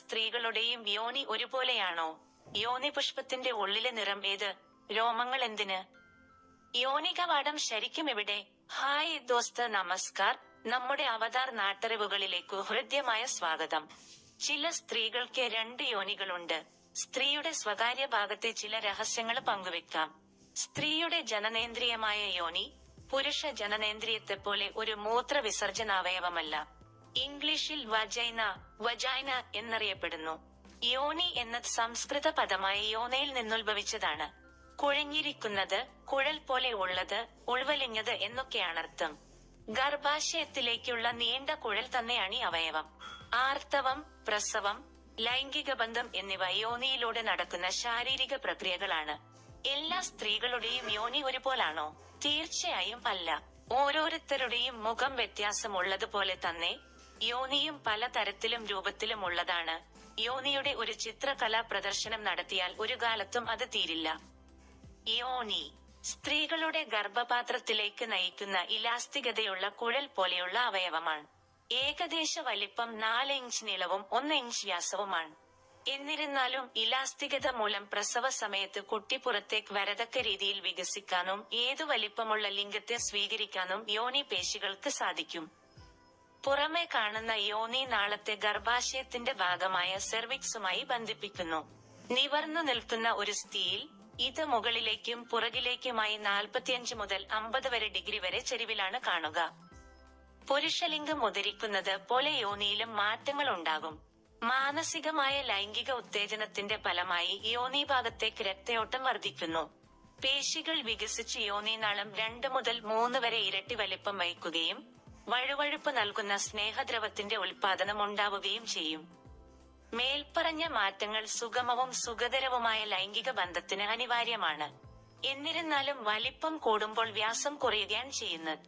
സ്ത്രീകളുടെയും യോനി ഒരുപോലെയാണോ? യോനി പുഷ്പത്തിന്റെ ഉള്ളിലെ നിറം ഏത്? രോമങ്ങൾ എന്തിന്? യോനി കവാടം ശരിക്കും എവിടെ? ഹായ് ദോസ്ത് നമസ്കാർ. നമ്മുടെ അവതാർ നാട്ടറിവുകളിലേക്കു ഹൃദ്യമായ സ്വാഗതം. ചില സ്ത്രീകൾക്ക് രണ്ട് യോനികളുണ്ട്. സ്ത്രീയുടെ സ്വകാര്യ ഭാഗത്തെ ചില രഹസ്യങ്ങൾ പങ്കുവെക്കാം. സ്ത്രീയുടെ ജനനേന്ദ്രിയമായ യോനി പുരുഷ ജനനേന്ദ്രിയത്തെ പോലെ ഒരു മൂത്ര വിസർജനാവയവമല്ല ഇംഗ്ലീഷിൽ വജൈന വജൈന എന്നറിയപ്പെടുന്നു. യോനി എന്ന സംസ്കൃത പദമായി യോനയിൽ നിന്നുത്ഭവിച്ചതാണ്. കുഴഞ്ഞിരിക്കുന്നത് കുഴൽ പോലെ ഉള്ളത് ഉൾവലിഞ്ഞത് എന്നൊക്കെയാണർത്ഥം. ഗർഭാശയത്തിലേക്കുള്ള നീണ്ട കുഴൽ തന്നെയാണ് ഈ അവയവം. ആർത്തവം പ്രസവം ലൈംഗിക ബന്ധം എന്നിവ യോനിയിലൂടെ നടക്കുന്ന ശാരീരിക പ്രക്രിയകളാണ്. എല്ലാ സ്ത്രീകളുടെയും യോനി ഒരുപോലാണോ? തീർച്ചയായും അല്ല. ഓരോരുത്തരുടെയും മുഖം വ്യത്യാസമുള്ളതുപോലെ തന്നെ യോനിയും പലതരത്തിലും രൂപത്തിലും ഉള്ളതാണ്. യോനിയുടെ ഒരു ചിത്രകലാ പ്രദർശനം നടത്തിയാൽ ഒരു കാലത്തും അത് തീരില്ല. യോനി സ്ത്രീകളുടെ ഗർഭപാത്രത്തിലേക്ക് നയിക്കുന്ന ഇലാസ്തികതയുള്ള കുഴൽ പോലെയുള്ള അവയവമാണ്. ഏകദേശ വലിപ്പം നാല് ഇഞ്ച് നീളവും ഒന്ന് ഇഞ്ച് വ്യാസവുമാണ്. എന്നിരുന്നാലും ഇലാസ്തികത മൂലം പ്രസവ സമയത്ത് കുട്ടി പുറത്തേക്ക് വരതക്ക രീതിയിൽ വികസിക്കാനും ഏതു വലിപ്പമുള്ള ലിംഗത്തെ സ്വീകരിക്കാനും യോനി പേശികൾക്ക് സാധിക്കും. പുറമെ കാണുന്ന യോനി നാളത്തെ ഗർഭാശയത്തിന്റെ ഭാഗമായ സെർവിക്സുമായി ബന്ധിപ്പിക്കുന്നു. നിവർന്നു നിൽക്കുന്ന ഒരു സ്ഥിതിയിൽ ഇത് മുകളിലേക്കും പുറകിലേക്കുമായി നാൽപ്പത്തിയഞ്ച് മുതൽ അമ്പത് വരെ ഡിഗ്രി വരെ ചെരിവിലാണ് കാണുക. പുരുഷലിംഗം ഉദരിക്കുന്നത് പോലെ യോനിയിലും മാറ്റങ്ങൾ ഉണ്ടാകും. മാനസികമായ ലൈംഗിക ഉത്തേജനത്തിന്റെ ഫലമായി യോനി ഭാഗത്തേക്ക് രക്തയോട്ടം വർദ്ധിക്കുന്നു. പേശികൾ വികസിച്ച് യോനിനാളം രണ്ട് മുതൽ മൂന്ന് വരെ ഇരട്ടി വലിപ്പം വഹിക്കുകയും വഴുവഴുപ്പ് നൽകുന്ന സ്നേഹദ്രവത്തിന്റെ ഉൽപാദനം ഉണ്ടാവുകയും ചെയ്യും. മേൽപ്പറഞ്ഞ മാറ്റങ്ങൾ സുഗമവും സുഖതരവുമായ ലൈംഗിക ബന്ധത്തിന് അനിവാര്യമാണ്. എന്നിരുന്നാലും വലിപ്പം കൂടുമ്പോൾ വ്യാസം കുറയുകയാണ് ചെയ്യുന്നത്.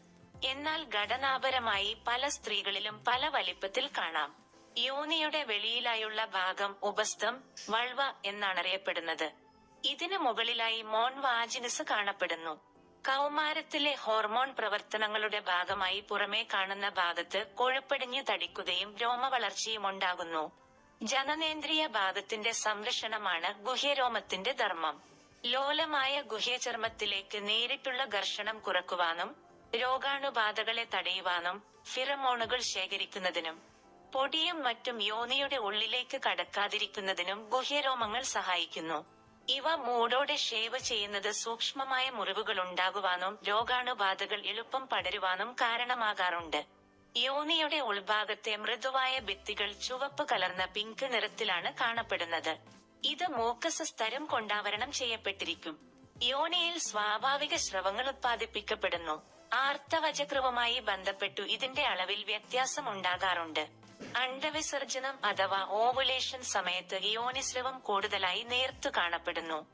എന്നാൽ ഘടനാപരമായി പല സ്ത്രീകളിലും പല വലിപ്പത്തിൽ കാണാം. യോനിയുടെ വെളിയിലായുള്ള ഭാഗം ഉപസ്ഥം വൾവ എന്നാണറിയപ്പെടുന്നത്. ഇതിനു മുകളിലായി മോൺ വാജിനസ് കാണപ്പെടുന്നു. കൗമാരത്തിലെ ഹോർമോൺ പ്രവർത്തനങ്ങളുടെ ഭാഗമായി പുറമേ കാണുന്ന ഭാഗത്ത് കൊഴുപ്പടിഞ്ഞു തടിക്കുകയും രോമവളർച്ചയും ഉണ്ടാകുന്നു. ജനനേന്ദ്രിയ ഭാഗത്തിന്റെ സംരക്ഷണമാണ് ഗുഹ്യരോമത്തിന്റെ ധർമ്മം. ലോലമായ ഗുഹ്യചർമ്മത്തിലേക്ക് നേരിട്ടുള്ള ഘർഷണം കുറക്കുവാനും രോഗാണുബാധകളെ തടയുവാനും ഫിറമോണുകൾ ശേഖരിക്കുന്നതിനും പൊടിയും മറ്റും യോനിയുടെ ഉള്ളിലേക്ക് കടക്കാതിരിക്കുന്നതിനും ഗുഹ്യരോമങ്ങൾ സഹായിക്കുന്നു. ഇവ മൂടോടെ ഷേവ് ചെയ്യുന്നത് സൂക്ഷ്മമായ മുറിവുകൾ ഉണ്ടാകുവാനും രോഗാണുബാധകൾ എളുപ്പം പടരുവാനും കാരണമാകാറുണ്ട്. യോനിയുടെ ഉൾഭാഗത്തെ മൃദുവായ ഭിത്തികൾ ചുവപ്പ് കലർന്ന പിങ്ക് നിറത്തിലാണ് കാണപ്പെടുന്നത്. ഇത് മോക്കസ് സ്തരം കൊണ്ടാവരണം ചെയ്യപ്പെട്ടിരിക്കും. യോനിയിൽ സ്വാഭാവിക സ്രവങ്ങൾ ഉത്പാദിപ്പിക്കപ്പെടുന്നു. ആർത്തവചക്രവുമായി ബന്ധപ്പെട്ടു ഇതിന്റെ അളവിൽ വ്യത്യാസം ഉണ്ടാകാറുണ്ട് അണ്ടവിസർജനം അഥവാ ഓവുലേഷൻ സമയത്ത് യോനിസ്രവം കൂടുതലായി നേർത്തു കാണപ്പെടുന്നു.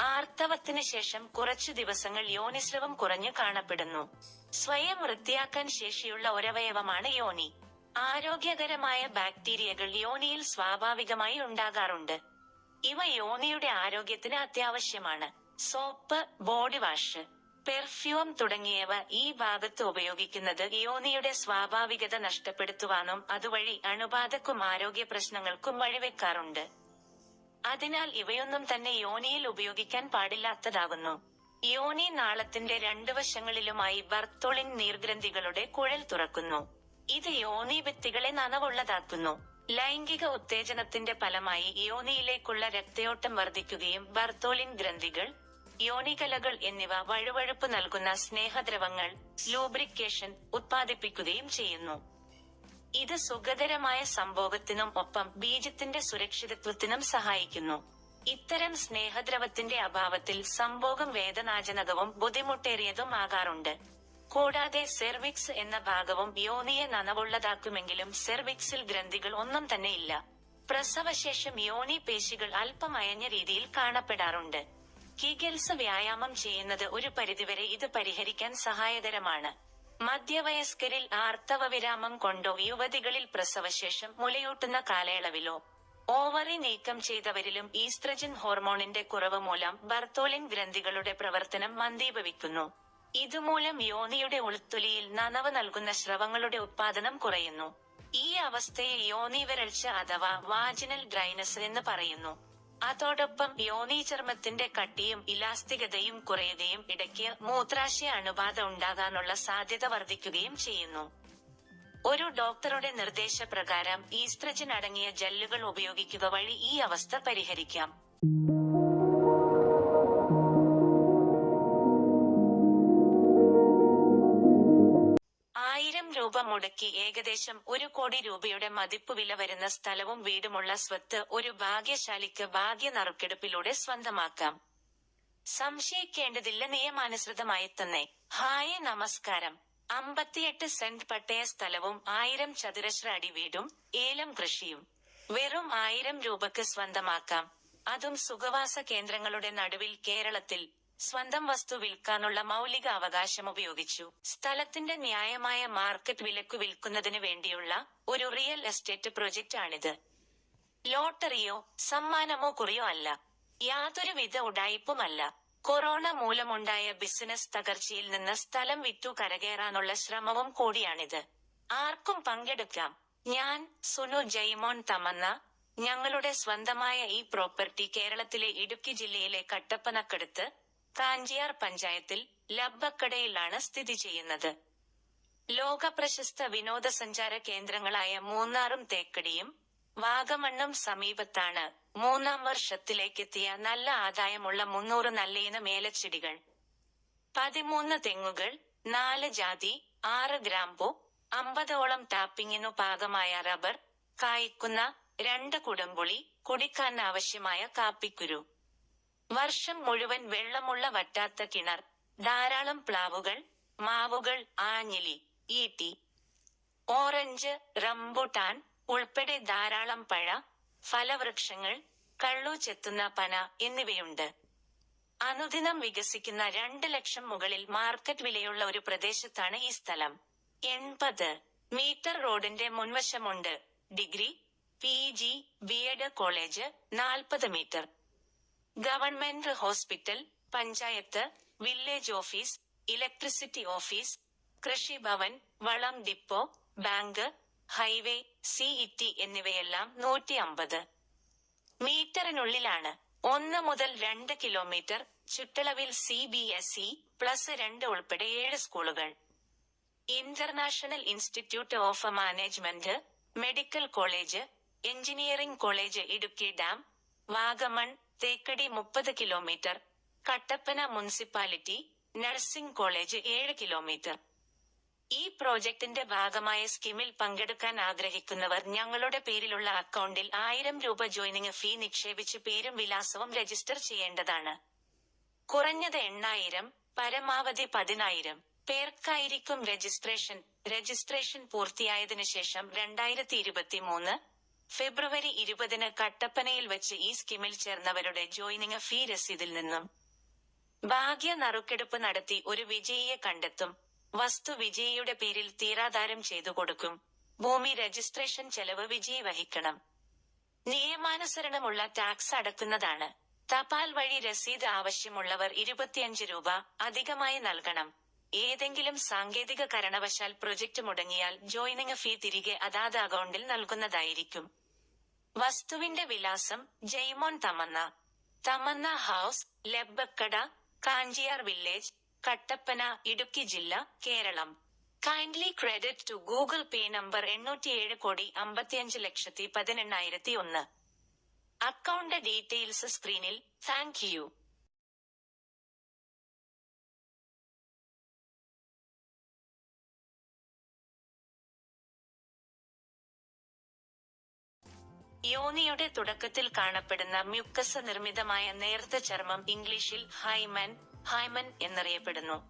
ആർത്തവത്തിന് ശേഷം കുറച്ചു ദിവസങ്ങൾ യോനിസ്രവം കുറഞ്ഞു കാണപ്പെടുന്നു. സ്വയം വൃത്തിയാക്കാൻ ശേഷിയുള്ള ഒരവയവമാണ് യോനി. ആരോഗ്യകരമായ ബാക്ടീരിയകൾ യോനിയിൽ സ്വാഭാവികമായി ഉണ്ടാകാറുണ്ട്. ഇവ യോനിയുടെ ആരോഗ്യത്തിന് അത്യാവശ്യമാണ്. Soap body wash. പെർഫ്യൂം തുടങ്ങിയവ ഈ ഭാഗത്ത് ഉപയോഗിക്കുന്നത് യോനിയുടെ സ്വാഭാവികത നഷ്ടപ്പെടുത്തുവാനും അതുവഴി അണുബാധക്കും ആരോഗ്യ പ്രശ്നങ്ങൾക്കും വഴിവെക്കാറുണ്ട്. അതിനാൽ ഇവയൊന്നും തന്നെ യോനിയിൽ ഉപയോഗിക്കാൻ പാടില്ലാത്തതാകുന്നു. യോനി നാളത്തിന്റെ രണ്ടു വശങ്ങളിലുമായി ബർത്തോളിൻ നീർഗ്രന്ഥികളുടെ കുഴൽ തുറക്കുന്നു. ഇത് യോനി വ്യക്തികളെ നനവുള്ളതാക്കുന്നു. ലൈംഗിക ഉത്തേജനത്തിന്റെ ഫലമായി യോനിയിലേക്കുള്ള രക്തയോട്ടം വർദ്ധിക്കുകയും ബർത്തോളിൻ ഗ്രന്ഥികൾ യോനികലകൾ എന്നിവ വഴുവഴുപ്പ് നൽകുന്ന സ്നേഹദ്രവങ്ങൾ ലൂബ്രിക്കേഷൻ ഉത്പാദിപ്പിക്കുകയും ചെയ്യുന്നു. ഇത് സുഖകരമായ സംഭോഗത്തിനും ഒപ്പം ബീജത്തിന്റെ സുരക്ഷിതത്വത്തിനും സഹായിക്കുന്നു. ഇത്തരം സ്നേഹദ്രവത്തിന്റെ അഭാവത്തിൽ സംഭോഗം വേദനാജനകവും ബുദ്ധിമുട്ടേറിയതും ആകാറുണ്ട്. കൂടാതെ സെർവിക്സ് എന്ന ഭാഗവും യോനിയെ നനവുള്ളതാക്കുമെങ്കിലും സെർവിക്സിൽ ഗ്രന്ഥികൾ ഒന്നും തന്നെയില്ല. പ്രസവശേഷം യോനി പേശികൾ അല്പമയഞ്ഞ രീതിയിൽ കാണപ്പെടാറുണ്ട്. കിഗൽസ് വ്യായാമം ചെയ്യുന്നത് ഒരു പരിധിവരെ ഇത് പരിഹരിക്കാൻ സഹായകരമാണ്. മധ്യവയസ്കരിൽ ആർത്തവ വിരാമം കൊണ്ടോ യുവതികളിൽ പ്രസവശേഷം മുലയൂട്ടുന്ന കാലയളവിലോ ഓവറി നീക്കം ചെയ്തവരിലും ഈസ്ട്രജൻ ഹോർമോണിന്റെ കുറവ് മൂലം ബർത്തോലിൻ ഗ്രന്ഥികളുടെ പ്രവർത്തനം മന്ദീഭവിക്കുന്നു. ഇതുമൂലം യോനിയുടെ ഉൾത്തൊലിയിൽ നനവ് നൽകുന്ന സ്രവങ്ങളുടെ ഉത്പാദനം കുറയുന്നു. ഈ അവസ്ഥയെ യോനി വരൾച്ച അഥവാ വാജിനൽ ഡ്രൈനസ് എന്ന് പറയുന്നു. അതോടൊപ്പം യോനി ചർമ്മത്തിന്റെ കട്ടിയും ഇലാസ്തികതയും കുറയുകയും ഇടയ്ക്ക് മൂത്രാശയ അണുബാധ ഉണ്ടാകാനുള്ള സാധ്യത വർദ്ധിക്കുകയും ചെയ്യുന്നു. ഒരു ഡോക്ടറുടെ നിർദ്ദേശപ്രകാരം ഈസ്ട്രജൻ അടങ്ങിയ ജെല്ലുകൾ ഉപയോഗിക്കുക വഴി ഈ അവസ്ഥ പരിഹരിക്കാം. രൂപ മുടക്കി ഏകദേശം ഒരു കോടി രൂപയുടെ മതിപ്പ് വില വരുന്ന സ്ഥലവും വീടുമുള്ള സ്വത്ത് ഒരു ഭാഗ്യശാലിക്ക് ഭാഗ്യ നറുക്കെടുപ്പിലൂടെ സ്വന്തമാക്കാം. സംശയിക്കേണ്ടതില്ല നിയമാനുസൃതമായി തന്നെ. ഹായ് നമസ്കാരം. അമ്പത്തിയെട്ട് സെന്റ് പട്ടയ സ്ഥലവും ആയിരം ചതുരശ്ര അടി വീടും ഏലം കൃഷിയും. വെറും ആയിരം രൂപക്ക് സ്വന്തമാക്കാം. അതും സുഖവാസ കേന്ദ്രങ്ങളുടെ നടുവിൽ കേരളത്തിൽ സ്വന്തം വസ്തു വിൽക്കാനുള്ള മൗലിക അവകാശം ഉപയോഗിച്ചു. സ്ഥലത്തിന്റെ ന്യായമായ മാർക്കറ്റ് വിലക്കു വിൽക്കുന്നതിന് വേണ്ടിയുള്ള ഒരു റിയൽ എസ്റ്റേറ്റ് പ്രൊജക്റ്റ് ആണിത് ലോട്ടറിയോ സമ്മാനമോ കുറിയോ അല്ല. യാതൊരുവിധ ഉടായ്പുമല്ല കൊറോണ മൂലമുണ്ടായ ബിസിനസ് തകർച്ചയിൽ നിന്ന് സ്ഥലം വിറ്റു കരകയറാനുള്ള ശ്രമവും കൂടിയാണിത്. ആർക്കും പങ്കെടുക്കാം. ഞാൻ സുനു ജയ്മോൻ തമന്ന. ഞങ്ങളുടെ സ്വന്തമായ ഈ പ്രോപ്പർട്ടി കേരളത്തിലെ ഇടുക്കി ജില്ലയിലെ കട്ടപ്പനക്കടുത്ത് കാഞ്ചിയാർ പഞ്ചായത്തിൽ ലബ്ബക്കടയിലാണ് സ്ഥിതി ചെയ്യുന്നത്. ലോക പ്രശസ്ത വിനോദസഞ്ചാര കേന്ദ്രങ്ങളായ മൂന്നാറും തേക്കടിയും വാഗമണ്ണും സമീപത്താണ് മൂന്നാം വർഷത്തിലേക്കെത്തിയ നല്ല ആദായമുള്ള മുന്നൂറ് നല്ലയിനം ഏലച്ചെടികൾ. പതിമൂന്ന് തെങ്ങുകൾ നാല് ജാതി ആറ് ഗ്രാമ്പു അമ്പതോളം ടാപ്പിങ്ങിനു പാകമായ റബ്ബർ കായ്ക്കുന്ന രണ്ട് കുടംപുളി കുടിക്കാൻ ആവശ്യമായ കാപ്പിക്കുരു. വർഷം മുഴുവൻ വെള്ളമുള്ള വറ്റാത്ത കിണർ ധാരാളം പ്ലാവുകൾ മാവുകൾ ആഞ്ഞിലി ഈട്ടി ഓറഞ്ച് റംബുട്ടാൻ ഉൾപ്പെടെ ധാരാളം പഴ ഫലവൃക്ഷങ്ങൾ കള്ളു ചെത്തുന്ന പന എന്നിവയുണ്ട്. അനുദിനം വികസിക്കുന്ന രണ്ട് ലക്ഷം മുകളിൽ മാർക്കറ്റ് വിലയുള്ള ഒരു പ്രദേശത്താണ് ഈ സ്ഥലം. എൺപത് മീറ്റർ റോഡിന്റെ മുൻവശമുണ്ട്. ഡിഗ്രി പി ജി കോളേജ് നാൽപ്പത് metre. Government hospital panchayat village office electricity office കൃഷിഭവൻ വളം ഡിപ്പോ ബാങ്ക് ഹൈവേ സിഇടി എന്നിവയെല്ലാം നൂറ്റി അമ്പത് മീറ്ററിനുള്ളിലാണ് ഒന്ന് മുതൽ രണ്ട് കിലോമീറ്റർ ചുറ്റളവിൽ C B S E plus രണ്ട് ഉൾപ്പെടെ ഏഴ് സ്കൂളുകൾ. International institute of management medical college engineering college Idukki dam Vagamon Thekkady മുപ്പത് kilometre Kattappana municipality nursing college ഏഴ് കിലോമീറ്റർ. ഈ പ്രോജക്ടിന്റെ ഭാഗമായ സ്കീമിൽ പങ്കെടുക്കാൻ ആഗ്രഹിക്കുന്നവർ ഞങ്ങളുടെ പേരിലുള്ള അക്കൗണ്ടിൽ ആയിരം രൂപ ജോയിനിങ് ഫീ നിക്ഷേപിച്ച് പേരും വിലാസവും രജിസ്റ്റർ ചെയ്യേണ്ടതാണ്. കുറഞ്ഞത് എണ്ണായിരം പരമാവധി പതിനായിരം പേർക്കായിരിക്കും രജിസ്ട്രേഷൻ. രജിസ്ട്രേഷൻ പൂർത്തിയായതിനു ശേഷം രണ്ടായിരത്തി ഇരുപത്തി മൂന്ന് ഫെബ്രുവരി ഇരുപതിന് കട്ടപ്പനയിൽ വെച്ച് ഈ സ്കീമിൽ ചേർന്നവരുടെ ജോയിനിങ് ഫീ രസീതിൽ നിന്നും. ഭാഗ്യ നറുക്കെടുപ്പ് നടത്തി ഒരു വിജയിയെ കണ്ടെത്തും. വസ്തു വിജയിയുടെ പേരിൽ തീരാധാരം ചെയ്തു കൊടുക്കും. ഭൂമി രജിസ്ട്രേഷൻ ചെലവ് വിജയി വഹിക്കണം. നിയമാനുസരണമുള്ള ടാക്സ് അടക്കുന്നതാണ്. തപാൽ വഴി രസീത് ആവശ്യമുള്ളവർ ഇരുപത്തിയഞ്ച് രൂപ അധികമായി നൽകണം. ഏതെങ്കിലും സാങ്കേതിക കാരണവശാൽ പ്രൊജക്ട് മുടങ്ങിയാൽ ജോയിനിങ് ഫീ തിരികെ അതാത് അക്കൗണ്ടിൽ നൽകുന്നതായിരിക്കും. വസ്തുവിന്റെ വിലാസം ജയ്മോൻ തമന്ന. തമന്ന ഹൌസ് ലെബക്കട കാഞ്ചിയാർ വില്ലേജ് കട്ടപ്പന ഇടുക്കി ജില്ല Keralam. Kindly credit to Google Pay number എണ്ണൂറ്റിയേഴ് കോടി അമ്പത്തിയഞ്ച് ലക്ഷത്തി പതിനെണ്ണായിരത്തി ഒന്ന്. അക്കൗണ്ട് ഡീറ്റെയിൽസ് സ്ക്രീനിൽ താങ്ക് യു യോനിയുടെ തുടക്കത്തിൽ കാണപ്പെടുന്ന മ്യൂക്കസ് നിർമ്മിതമായ നേർത്ത ചർമ്മം ഇംഗ്ലീഷിൽ ഹൈമൻ ഹൈമൻ എന്നറിയപ്പെടുന്നു.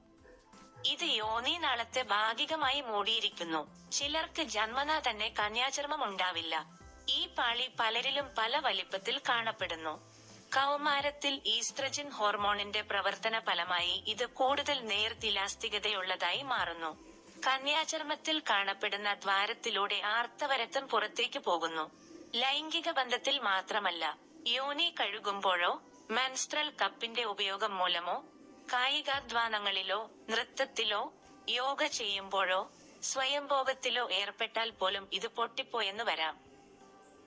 ഇത് യോനി നാളത്തെ ഭാഗികമായി മൂടിയിരിക്കുന്നു. ചിലർക്ക് ജന്മന തന്നെ കന്യാചർമ്മം ഉണ്ടാവില്ല. ഈ പാളി പലരിലും പല വലിപ്പത്തിൽ കാണപ്പെടുന്നു. കൗമാരത്തിൽ ഈസ്ട്രജൻ ഹോർമോണിന്റെ പ്രവർത്തന ഫലമായി ഇത് കൂടുതൽ നേർത്തിലാസ്തികതയുള്ളതായി മാറുന്നു. കന്യാചർമ്മത്തിൽ കാണപ്പെടുന്ന ദ്വാരത്തിലൂടെ ആർത്തവരത്തം പുറത്തേക്ക് പോകുന്നു. ലൈംഗിക ബന്ധത്തിൽ മാത്രമല്ല യോനി കഴുകുമ്പോഴോ മെൻസ്ട്രൽ കപ്പിന്റെ ഉപയോഗം മൂലമോ കായികാധ്വാനങ്ങളിലോ നൃത്തത്തിലോ യോഗ ചെയ്യുമ്പോഴോ സ്വയംഭോഗത്തിലോ ഏർപ്പെട്ടാൽ പോലും ഇത് പൊട്ടിപ്പോയെന്ന് വരാം.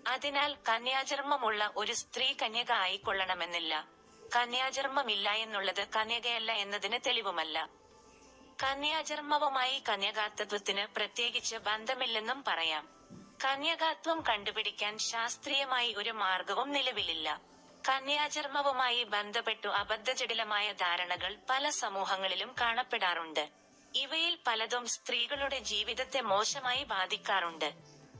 അതിനാൽ കന്യാചർമ്മമുള്ള ഒരു സ്ത്രീ കന്യക ആയിക്കൊള്ളണമെന്നില്ല. കന്യാചർമ്മമില്ല എന്നുള്ളത് കന്യകയല്ല എന്നതിന് തെളിവുമല്ല. കന്യാചർമ്മവുമായി കന്യകാത്വത്തിന് പ്രത്യേകിച്ച് ബന്ധമില്ലെന്നും പറയാം. കന്യകാത്വം കണ്ടുപിടിക്കാൻ ശാസ്ത്രീയമായി ഒരു മാർഗവും നിലവിലില്ല. കന്യാചർമ്മവുമായി ബന്ധപ്പെട്ടു അബദ്ധജടിലമായ ധാരണകൾ പല സമൂഹങ്ങളിലും കാണപ്പെടാറുണ്ട്. ഇവയിൽ പലതും സ്ത്രീകളുടെ ജീവിതത്തെ മോശമായി ബാധിക്കാറുണ്ട്.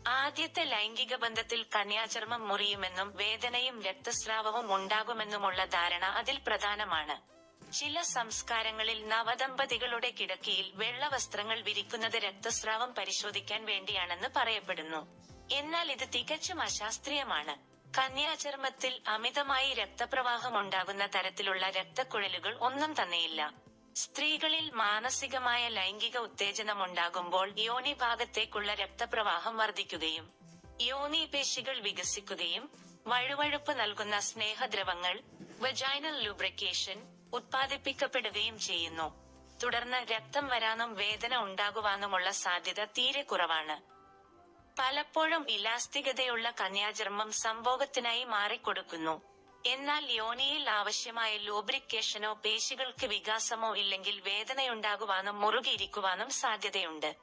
ആദ്യത്തെ ലൈംഗിക ബന്ധത്തിൽ കന്യാചർമ്മം മുറിയുമെന്നും വേദനയും രക്തസ്രാവവും ഉണ്ടാകുമെന്നുമുള്ള ധാരണ അതിൽ പ്രധാനമാണ്. ചില സംസ്കാരങ്ങളിൽ നവദമ്പതികളുടെ കിടക്കയിൽ വെള്ള വസ്ത്രങ്ങൾ വിരിക്കുന്നത് രക്തസ്രാവം പരിശോധിക്കാൻ വേണ്ടിയാണെന്ന് പറയപ്പെടുന്നു. എന്നാൽ ഇത് തികച്ചും അശാസ്ത്രീയമാണ്. കന്യാചർമ്മത്തിൽ അമിതമായി രക്തപ്രവാഹം ഉണ്ടാകുന്ന തരത്തിലുള്ള രക്തക്കുഴലുകൾ ഒന്നും തന്നെയില്ല. സ്ത്രീകളിൽ മാനസികമായ ലൈംഗിക ഉത്തേജനം ഉണ്ടാകുമ്പോൾ യോനി ഭാഗത്തേക്കുള്ള രക്തപ്രവാഹം വർദ്ധിക്കുകയും യോനി പേശികൾ വികസിക്കുകയും വഴുവഴുപ്പ് നൽകുന്ന സ്നേഹദ്രവങ്ങൾ വജൈനൽ ലൂബ്രിക്കേഷൻ ഉത്പാദിപ്പിക്കപ്പെടുകയും ചെയ്യുന്നു. തുടർന്ന് രക്തം വരാനും വേദന ഉണ്ടാകുവാനുമുള്ള സാധ്യത തീരെ കുറവാണ്. പലപ്പോഴും ഇലാസ്തികതയുള്ള കന്യാചർമ്മം സംഭോഗത്തിനായി മാറിക്കൊടുക്കുന്നു. എന്നാൽ യോനിയിൽ ആവശ്യമായ ലൂബ്രിക്കേഷനോ പേശികൾക്ക് വികാസമോ ഇല്ലെങ്കിൽ വേദനയുണ്ടാകുവാനും മുറുകിയിരിക്കുവാനും സാധ്യതയുണ്ട്.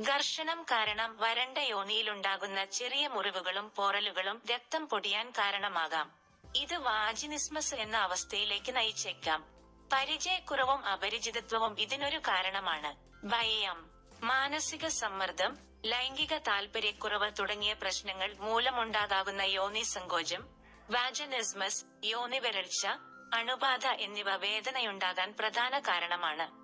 ഘർഷണം കാരണം വരണ്ട യോനിയിലുണ്ടാകുന്ന ചെറിയ മുറിവുകളും പോറലുകളും രക്തം പൊടിയാൻ കാരണമാകാം. ഇത് വാജിനിസ്മസ് എന്ന അവസ്ഥയിലേക്ക് നയിച്ചേക്കാം. പരിചയക്കുറവും അപരിചിതത്വവും ഇതിനൊരു കാരണമാണ്. ഭയം മാനസിക സമ്മർദ്ദം ലൈംഗിക താല്പര്യക്കുറവ് തുടങ്ങിയ പ്രശ്നങ്ങൾ മൂലമുണ്ടാകുന്ന യോനി സങ്കോചം വാജനിസ്മസ് യോനി വരൾച്ച അണുബാധ എന്നിവ വേദനയുണ്ടാകാൻ പ്രധാന കാരണമാണ്.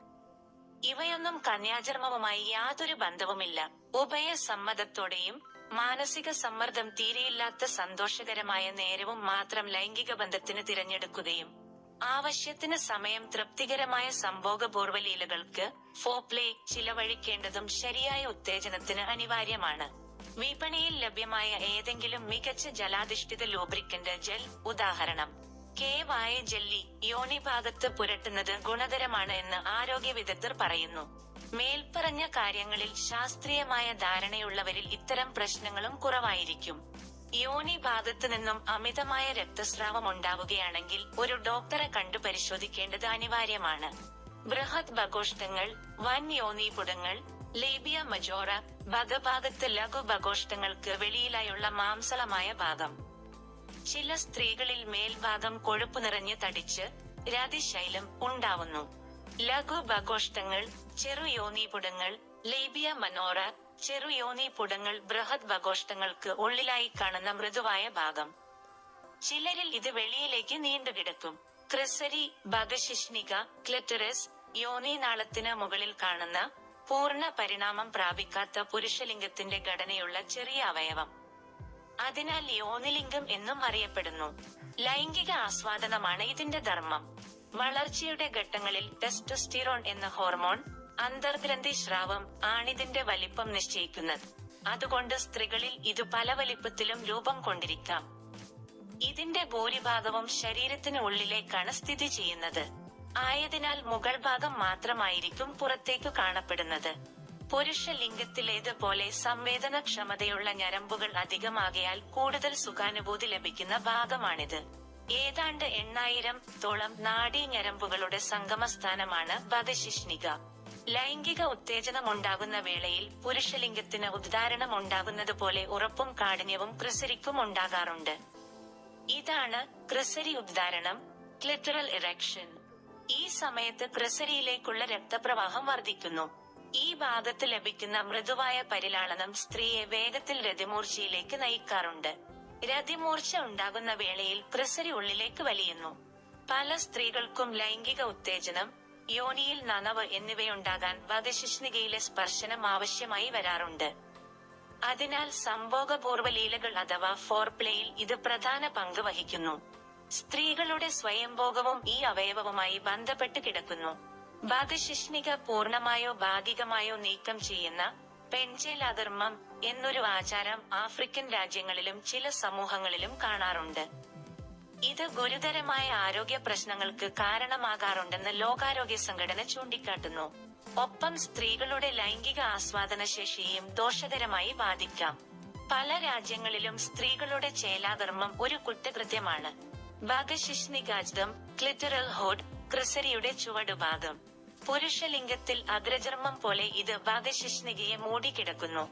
ഇവയൊന്നും കന്യാചർമ്മവുമായി യാതൊരു ബന്ധവുമില്ല. ഉഭയ സമ്മതത്തോടെയും മാനസിക സമ്മർദ്ദം തീരെയില്ലാത്ത സന്തോഷകരമായ നേരവും മാത്രം ലൈംഗിക ബന്ധത്തിന് തിരഞ്ഞെടുക്കുകയും ആവശ്യത്തിന് സമയം തൃപ്തികരമായ സംഭോഗപൂർവ ലീലകൾക്ക് ഫോപ്ലേ ചിലവഴിക്കേണ്ടതും ശരിയായ ഉത്തേജനത്തിന് അനിവാര്യമാണ്. വിപണിയിൽ ലഭ്യമായ ഏതെങ്കിലും മികച്ച ജലാധിഷ്ഠിത ലൂബ്രിക്കന്റ് ജെൽ ഉദാഹരണം. കേവായ ജെല്ലി യോണി ഭാഗത്ത് പുരട്ടുന്നത് ഗുണകരമാണ് എന്ന് ആരോഗ്യ വിദഗ്ധർ പറയുന്നു. മേൽപ്പറഞ്ഞ കാര്യങ്ങളിൽ ശാസ്ത്രീയമായ ധാരണയുള്ളവരിൽ ഇത്തരം പ്രശ്നങ്ങളും കുറവായിരിക്കും. യോനി ഭാഗത്തു നിന്നും അമിതമായ രക്തസ്രാവം ഉണ്ടാവുകയാണെങ്കിൽ ഒരു ഡോക്ടറെ കണ്ടു പരിശോധിക്കേണ്ടത് അനിവാര്യമാണ്. ബൃഹത് ബഘോഷ്ടങ്ങൾ വൻ യോനിപുടങ്ങൾ ലേബിയ മജോറ ഭഗഭാഗത്ത് ലഘു ബഘോഷ്ടങ്ങൾക്ക് വെളിയിലായുള്ള മാംസളമായ ഭാഗം. ചില സ്ത്രീകളിൽ മേൽഭാഗം കൊഴുപ്പ് നിറഞ്ഞ് തടിച്ച് രതിശൈലം ഉണ്ടാവുന്നു. ലഘു ബഘോഷ്ടങ്ങൾ ചെറു യോനീപുടങ്ങൾ ലേബിയ മനോറ ചെറു യോനീപുടങ്ങൾ ബൃഹത് ബഘോഷ്ടങ്ങൾക്ക് ഉള്ളിലായി കാണുന്ന മൃദുവായ ഭാഗം. ചിലരിൽ ഇത് വെളിയിലേക്ക് നീണ്ടുകിടക്കും ക്രിസരി ഭഗശിഷ്ണിക ക്ലറ്ററസ് യോനി നാളത്തിന് മുകളിൽ കാണുന്ന പൂർണ പരിണാമം പ്രാപിക്കാത്ത പുരുഷലിംഗത്തിന്റെ ഘടനയുള്ള ചെറിയ അവയവം. അതിനാൽ യോനിലിംഗം എന്നും അറിയപ്പെടുന്നു. ലൈംഗിക ആസ്വാദനമാണ് ഇതിന്റെ ധർമ്മം. വളർച്ചയുടെ ഘട്ടങ്ങളിൽ ടെസ്റ്റോസ്റ്റിറോൺ എന്ന ഹോർമോൺ അന്തർഗ്രന്ഥി സ്രാവം ആണിതിന്റെ വലിപ്പം നിശ്ചയിക്കുന്നത്. അതുകൊണ്ട് സ്ത്രീകളിൽ ഇത് പല വലിപ്പത്തിലും രൂപം കൊണ്ടിരിക്കാം. ഇതിന്റെ ഭൂരിഭാഗവും ശരീരത്തിന് ഉള്ളിലേക്കാണ് സ്ഥിതി ചെയ്യുന്നത്. ആയതിനാൽ മുകൾ ഭാഗം മാത്രമായിരിക്കും പുറത്തേക്കു കാണപ്പെടുന്നത്. പുരുഷ ലിംഗത്തിലേതുപോലെ സംവേദനക്ഷമതയുള്ള ഞരമ്പുകൾ അധികമാകയാൽ കൂടുതൽ സുഖാനുഭൂതി ലഭിക്കുന്ന ഭാഗമാണിത്. ഏതാണ്ട് എണ്ണായിരം തോളം നാഡീ ഞരമ്പുകളുടെ സംഗമസ്ഥാനമാണ് ബദശിഷ്ണിക ലൈംഗിക ഉത്തേജനമുണ്ടാകുന്ന വേളയിൽ പുരുഷലിംഗത്തിന് ഉദ്ധാരണം ഉണ്ടാകുന്നതുപോലെ ഉറപ്പും കാഠിന്യവും ക്രിസരിക്കും ഉണ്ടാകാറുണ്ട്. ഇതാണ് ക്രിസരി ഉദ്ധാരണം ക്ലിറ്ററൽ ഇറക്ഷൻ ഈ സമയത്ത് ക്രിസരിയിലേക്കുള്ള രക്തപ്രവാഹം വർദ്ധിക്കുന്നു. ഈ ഭാഗത്ത് ലഭിക്കുന്ന മൃദുവായ പരിലാളനം സ്ത്രീയെ വേഗത്തിൽ രതിമൂർച്ചയിലേക്ക് നയിക്കാറുണ്ട്. രതിമൂർച്ച ഉണ്ടാകുന്ന വേളയിൽ ക്രിസരി ഉള്ളിലേക്ക് വലിയുന്നു. പല സ്ത്രീകൾക്കും ലൈംഗിക ഉത്തേജനം യോനിയിൽ നനവ് എന്നിവയുണ്ടാകാൻ വധശിഷ്ണികയിലെ സ്പർശനം ആവശ്യമായി വരാറുണ്ട്. അതിനാൽ സംഭോഗപൂർവ ലീലകൾ അഥവാ ഫോർപ്ലേയിൽ ഇത് പ്രധാന പങ്ക് വഹിക്കുന്നു. സ്ത്രീകളുടെ സ്വയംഭോഗവും ഈ അവയവവുമായി ബന്ധപ്പെട്ട് കിടക്കുന്നു. വധശിഷ്ണിക പൂർണമായോ ഭാഗികമായോ നീക്കം ചെയ്യുന്ന പെൻചേലാധർമ്മം എന്നൊരു ആചാരം ആഫ്രിക്കൻ രാജ്യങ്ങളിലും ചില സമൂഹങ്ങളിലും കാണാറുണ്ട്. ഇത് ഗുരുതരമായ ആരോഗ്യ പ്രശ്നങ്ങൾക്ക് കാരണമാകാറുണ്ടെന്ന് ലോകാരോഗ്യ സംഘടന ചൂണ്ടിക്കാട്ടുന്നു. ഒപ്പം സ്ത്രീകളുടെ ലൈംഗിക ആസ്വാദന ശേഷിയും ദോഷകരമായി ബാധിക്കാം. പല രാജ്യങ്ങളിലും സ്ത്രീകളുടെ ചേലാകർമ്മം ഒരു കുറ്റകൃത്യമാണ്. ഭാഗശിഷ്ണികാജ്ദം ക്ലിറ്ററൽ ഹോഡ് ക്രിസരിയുടെ ചുവടുഭാഗം. പുരുഷലിംഗത്തിൽ അഗ്രചർമ്മം പോലെ ഇത് ഭാഗശിഷ്ണികയെ മൂടിക്കിടക്കുന്നു.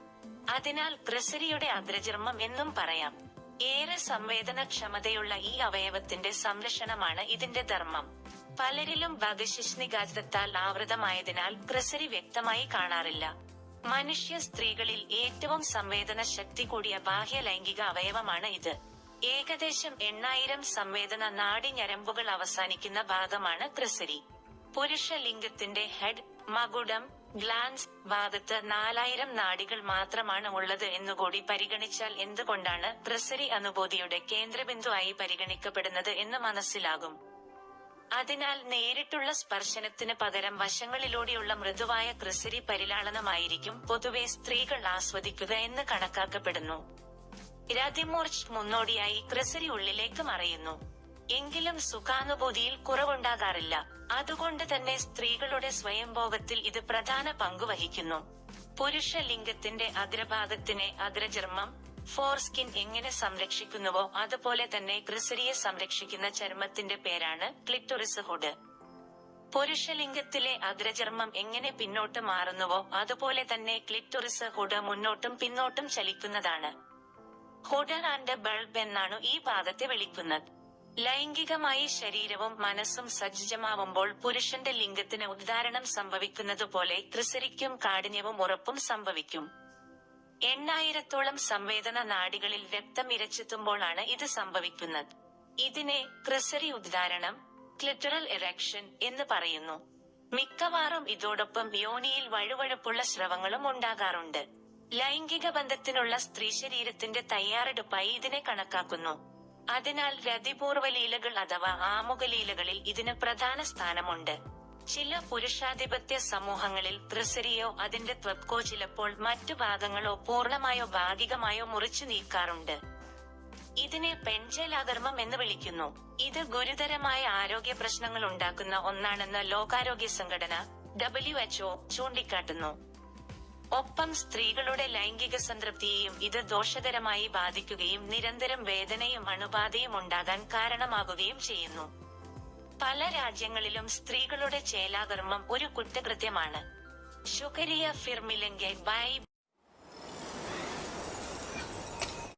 അതിനാൽ ക്രിസരിയുടെ അഗ്രചർമ്മം എന്നും പറയാം. ഏറെ സംവേദനക്ഷമതയുള്ള ഈ അവയവത്തിന്റെ സംരക്ഷണമാണ് ഇതിന്റെ ധർമ്മം. പലരിലും ഭാഗശിഷ്ണികാജ്ദത്താൽ ആവൃതമായതിനാൽ പ്രസരി വ്യക്തമായി കാണാറില്ല. മനുഷ്യ സ്ത്രീകളിൽ ഏറ്റവും സംവേദന ശക്തി കൂടിയ ബാഹ്യ ലൈംഗിക അവയവമാണ് ഇത്. ഏകദേശം എണ്ണായിരം സംവേദന നാഡി ഞരമ്പുകൾ അവസാനിക്കുന്ന ഭാഗമാണ് ക്രിസരി പുരുഷ ലിംഗത്തിന്റെ ഹെഡ് മകുടം ഗ്ലാൻസ് ഭാഗത്ത് നാലായിരം നാഡികൾ മാത്രമാണ് ഉള്ളത് എന്നുകൂടി പരിഗണിച്ചാൽ എന്തുകൊണ്ടാണ് പ്രസരി അനുഭൂതിയുടെ കേന്ദ്രബിന്ദുവായി പരിഗണിക്കപ്പെടുന്നത് എന്ന് മനസ്സിലാകും. അതിനാൽ നേരിട്ടുള്ള സ്പർശനത്തിന് പകരം വശങ്ങളിലൂടെയുള്ള മൃദുവായ ക്രിസരി പരിലാളനമായിരിക്കും പൊതുവെ സ്ത്രീകൾ ആസ്വദിക്കുക എന്ന് കണക്കാക്കപ്പെടുന്നു. രതിമൂർച്ച് മുന്നോടിയായി ക്രിസരി ഉള്ളിലേക്ക് മറയുന്നു. എങ്കിലും സുഖാനുഭൂതിയിൽ കുറവുണ്ടാകാറില്ല. അതുകൊണ്ട് തന്നെ സ്ത്രീകളുടെ സ്വയംഭോഗത്തിൽ ഇത് പ്രധാന പങ്കുവഹിക്കുന്നു പുരുഷ ലിംഗത്തിന്റെ അഗ്രഭാഗത്തിനെ അഗ്രചർമ്മം ഫോർസ്കിൻ എങ്ങനെ സംരക്ഷിക്കുന്നുവോ അതുപോലെ തന്നെ ക്രിസരിയെ സംരക്ഷിക്കുന്ന ചർമ്മത്തിന്റെ പേരാണ് ക്ലിറ്റോറിസ് ഹുഡ്. പുരുഷലിംഗത്തിലെ അഗ്രചർമ്മം എങ്ങനെ പിന്നോട്ട് മാറുന്നുവോ അതുപോലെ തന്നെ ക്ലിറ്റോറിസ് ഹുഡ് മുന്നോട്ടും പിന്നോട്ടും ചലിക്കുന്നതാണ്. ഹുഡർ ആൻഡ് ബൾബ് എന്നാണ് ഈ ഭാഗത്തെ വിളിക്കുന്നത്. ലൈംഗികമായി ശരീരവും മനസ്സും സജ്ജമാവുമ്പോൾ പുരുഷന്റെ ലിംഗത്തിന് ഉദ്ധാരണം സംഭവിക്കുന്നതുപോലെ ത്രിസരിക്കും കാഠിന്യവും ഉറപ്പും സംഭവിക്കും. എണ്ണായിരത്തോളം സംവേദന നാടികളിൽ രക്തം ഇരച്ചെത്തുമ്പോഴാണ് ഇത് സംഭവിക്കുന്നത്. ഇതിനെ ക്രിസരി ഉദ്ധാരണം ക്ലിറ്ററൽ എറക്ഷൻ എന്ന് പറയുന്നു. മിക്കവാറും ഇതോടൊപ്പം യോനിയിൽ വഴുവഴുപ്പുള്ള സ്രവങ്ങളും ഉണ്ടാകാറുണ്ട്. ലൈംഗിക ബന്ധത്തിനുള്ള സ്ത്രീ ശരീരത്തിന്റെ തയ്യാറെടുപ്പായി ഇതിനെ കണക്കാക്കുന്നു. അതിനാൽ രതിപൂർവ ലീലകൾ അഥവാ ആമുഖലീലകളിൽ ഇതിന് പ്രധാന സ്ഥാനമുണ്ട്. ചില പുരുഷാധിപത്യ സമൂഹങ്ങളിൽ ത്രിസരിയോ അതിന്റെ ത്വക്കോ ചിലപ്പോൾ മറ്റു ഭാഗങ്ങളോ പൂർണമായോ ഭാഗികമായോ മുറിച്ചു നീക്കാറുണ്ട് ഇതിനെ പെൺചേലാകർമ്മം എന്ന് വിളിക്കുന്നു. ഇത് ഗുരുതരമായ ആരോഗ്യ പ്രശ്നങ്ങൾ ഉണ്ടാക്കുന്ന ഒന്നാണെന്ന് ലോകാരോഗ്യ സംഘടന ഡബ്ല്യു എച്ച്ഒ ചൂണ്ടിക്കാട്ടുന്നു. ഒപ്പം സ്ത്രീകളുടെ ലൈംഗിക സംതൃപ്തിയെയും ഇത് ദോഷകരമായി ബാധിക്കുകയും നിരന്തരം വേദനയും അണുബാധയും ഉണ്ടാകാൻ കാരണമാകുകയും ചെയ്യുന്നു. പല രാജ്യങ്ങളിലും സ്ത്രീകളുടെ ചേലാകർമ്മം ഒരു കുറ്റകൃത്യമാണ്. ശുക്രിയ ഫിർമിലെങ്കിൽ ബൈ